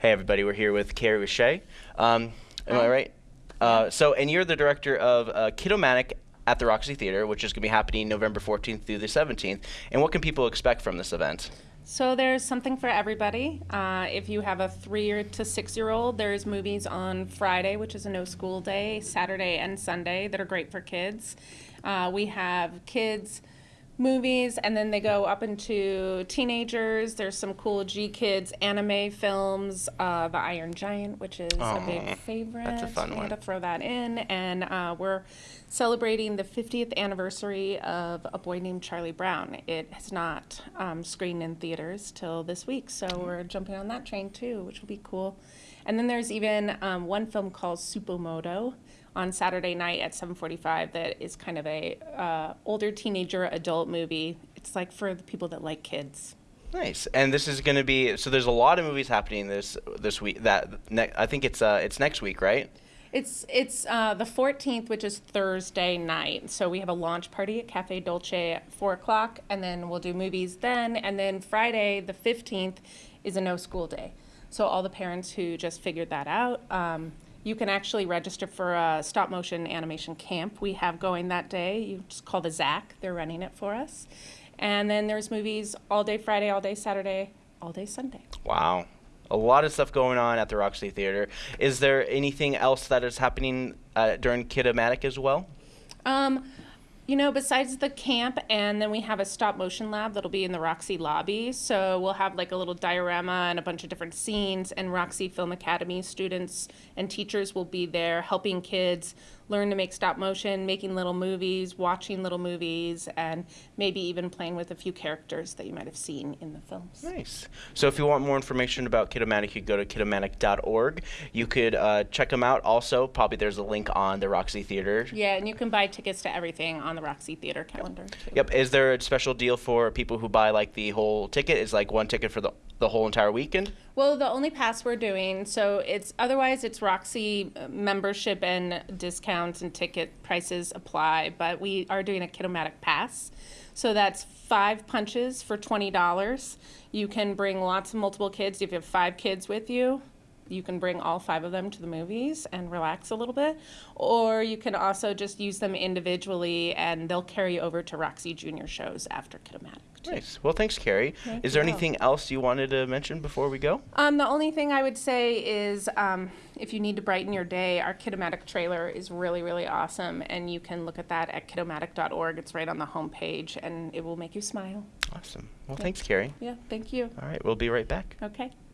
Hey, everybody, we're here with Carrie Richey. Um, am I right? Uh, so, and you're the director of uh, Kidomatic at the Roxy Theater, which is going to be happening November 14th through the 17th. And what can people expect from this event? So there's something for everybody. Uh, if you have a three to six year old, there's movies on Friday, which is a no school day, Saturday and Sunday that are great for kids. Uh, we have kids movies, and then they go up into teenagers. There's some cool GKIDS anime films, uh, The Iron Giant, which is a big favorite. that's a fun I one. to throw that in, and uh, we're celebrating the 50th anniversary of A Boy Named Charlie Brown. It has not um, screened in theaters till this week, so we're jumping on that train too, which will be cool. And then there's even um, one film called Supa Modo on Saturday night at 7:45 that is kind of a uh, older teenager adult movie. It's like for the people that like kids. Nice. And this is going to be so. There's a lot of movies happening this this week. That ne- I think it's uh, it's next week, right? It's it's uh, the 14th, which is Thursday night. So we have a launch party at Cafe Dolce at four o'clock, and then we'll do movies then. And then Friday, the 15th, is a no school day. So all the parents who just figured that out, um, you can actually register for a stop motion animation camp we have going that day. You just call the ZAC; they're running it for us. And then there's movies all day Friday, all day Saturday, all day Sunday. Wow. A lot of stuff going on at the Roxy Theater. Is there anything else that is happening uh, during Kidomatic as well? Um, you know, besides the camp, and then we have a stop motion lab that'll be in the Roxy lobby. So we'll have like a little diorama and a bunch of different scenes, and Roxy Film Academy students and teachers will be there helping kids learn to make stop motion, making little movies, watching little movies, and maybe even playing with a few characters that you might have seen in the films. Nice. So if you want more information about Kidomatic, you go to kidomatic.org. You could uh, check them out. Also, probably there's a link on the Roxy Theater. Yeah, and you can buy tickets to everything on the Roxy Theater calendar. Too. Yep. Is there a special deal for people who buy like the whole ticket? Is like one ticket for the the whole entire weekend? Well, the only pass we're doing, so it's otherwise it's Roxy membership and discounts and ticket prices apply, but we are doing a Kidomatic pass. So that's five punches for twenty dollars. You can bring lots of multiple kids. If you have five kids with you, you can bring all five of them to the movies and relax a little bit. Or you can also just use them individually and they'll carry over to Roxy Junior shows after Kidomatic. too. Nice. Well, thanks, Carrie. Thank Is there you. anything else you wanted to mention before we go? Um, the only thing I would say is um, if you need to brighten your day, our Kidomatic trailer is really, really awesome. And you can look at that at kidomatic.org. It's right on the homepage and it will make you smile. Awesome. Well, thanks, Carrie. Yeah, thank you. All right, we'll be right back. Okay.